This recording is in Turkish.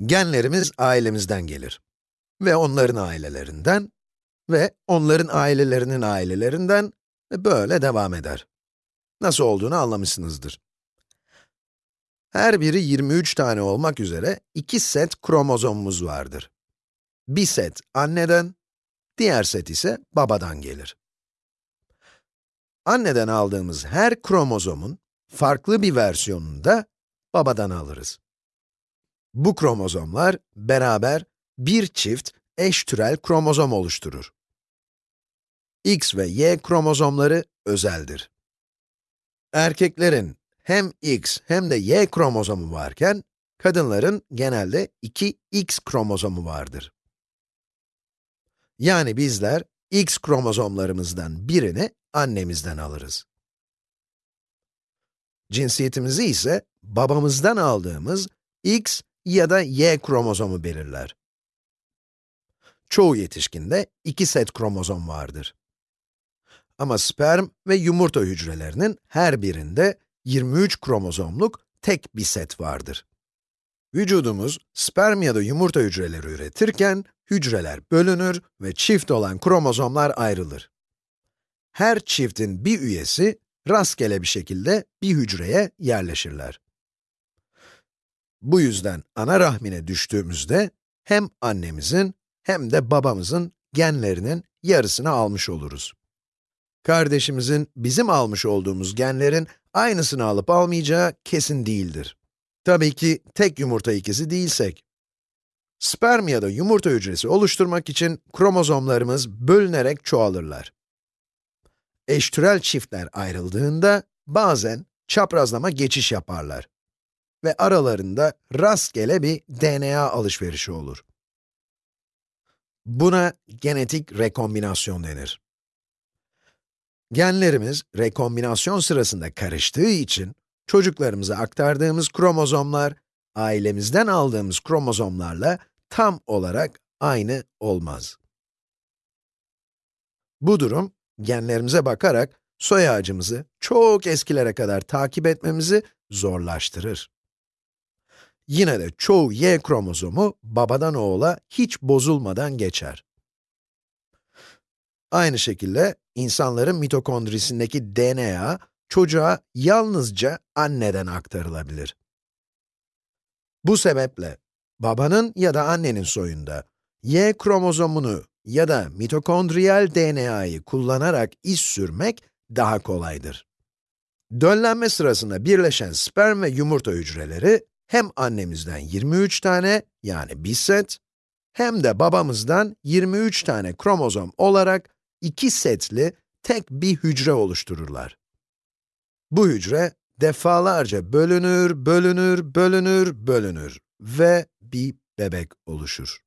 Genlerimiz ailemizden gelir. Ve onların ailelerinden ve onların ailelerinin ailelerinden ve böyle devam eder. Nasıl olduğunu anlamışsınızdır. Her biri 23 tane olmak üzere iki set kromozomumuz vardır. Bir set anneden, diğer set ise babadan gelir. Anneden aldığımız her kromozomun farklı bir versiyonunu da babadan alırız. Bu kromozomlar beraber bir çift eş türel kromozom oluşturur. X ve Y kromozomları özeldir. Erkeklerin hem X hem de Y kromozomu varken, kadınların genelde iki X kromozomu vardır. Yani bizler X kromozomlarımızdan birini annemizden alırız. Cinsiyetimizi ise babamızdan aldığımız X ya da Y kromozomu belirler. Çoğu yetişkinde iki set kromozom vardır. Ama sperm ve yumurta hücrelerinin her birinde 23 kromozomluk tek bir set vardır. Vücudumuz sperm ya da yumurta hücreleri üretirken, hücreler bölünür ve çift olan kromozomlar ayrılır. Her çiftin bir üyesi, rastgele bir şekilde bir hücreye yerleşirler. Bu yüzden ana rahmine düştüğümüzde, hem annemizin hem de babamızın genlerinin yarısını almış oluruz. Kardeşimizin bizim almış olduğumuz genlerin aynısını alıp almayacağı kesin değildir. Tabii ki tek yumurta ikizi değilsek. Sperm ya da yumurta hücresi oluşturmak için kromozomlarımız bölünerek çoğalırlar. Eştürel çiftler ayrıldığında bazen çaprazlama geçiş yaparlar ve aralarında rastgele bir DNA alışverişi olur. Buna genetik rekombinasyon denir. Genlerimiz rekombinasyon sırasında karıştığı için çocuklarımıza aktardığımız kromozomlar, ailemizden aldığımız kromozomlarla tam olarak aynı olmaz. Bu durum, genlerimize bakarak soy ağacımızı çok eskilere kadar takip etmemizi zorlaştırır. Yine de çoğu Y kromozomu babadan oğula hiç bozulmadan geçer. Aynı şekilde insanların mitokondrisindeki DNA çocuğa yalnızca anneden aktarılabilir. Bu sebeple babanın ya da annenin soyunda Y kromozomunu ya da mitokondriyal DNA'yı kullanarak iz sürmek daha kolaydır. Döllenme sırasında birleşen sperm ve yumurta hücreleri hem annemizden 23 tane yani bir set hem de babamızdan 23 tane kromozom olarak iki setli tek bir hücre oluştururlar. Bu hücre defalarca bölünür, bölünür, bölünür, bölünür ve bir bebek oluşur.